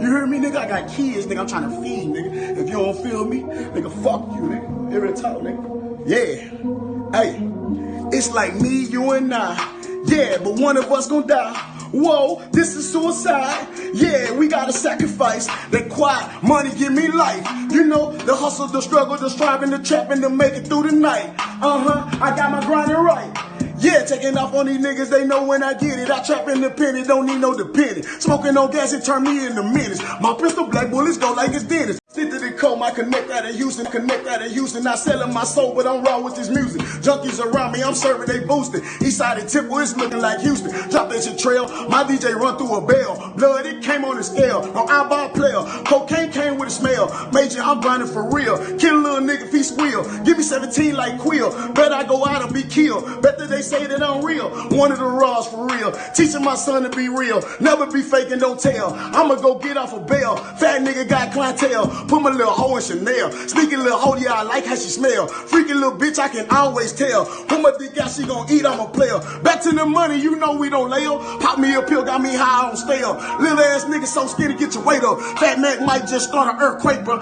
You hear me, nigga? I got kids, nigga. I'm trying to feed, nigga. If you don't feel me, nigga, fuck you, nigga. It talk, nigga. Yeah. Hey, it's like me, you and I. Yeah, but one of us gonna die. Whoa, this is suicide. Yeah, we gotta sacrifice. That quiet money give me life. You know, the hustle, the struggle, the striving, the trapping to make it through the night. Uh huh, I got my grinding right. Taking off on these niggas, they know when I get it. I trap independent, don't need no dependent. Smoking on gas, it turn me into minutes. My pistol black bullets go like it's dentist. Stick to the code, my connect out of Houston, connect out of Houston. Not selling my soul, but I'm raw with this music. Junkies around me, I'm serving, they boosting. Eastside and Temple, it's looking like Houston. Drop that shit trail, my DJ run through a bell. Blood, it came on the scale. No eyeball player, cocaine came with a smell. Major, I'm grinding for real. Kill a little nigga he squeal. Give me 17 like Quill. Bet I go out and be killed. Bet that they say that I'm real. One of the raws for real. Teaching my son to be real. Never be faking, don't tell. I'ma go get off a bail. Fat nigga got clientele. Put my little hoe in Chanel. Sneaky little hoe, yeah, I like how she smell. Freaky little bitch, I can always tell. Put my dick out, she gon' eat, I'm a player. Back to the money, you know we don't lay up. Pop me a pill, got me high on stale. Little ass nigga so skinny, get your weight up. Fat Mac might just start an earthquake, bro.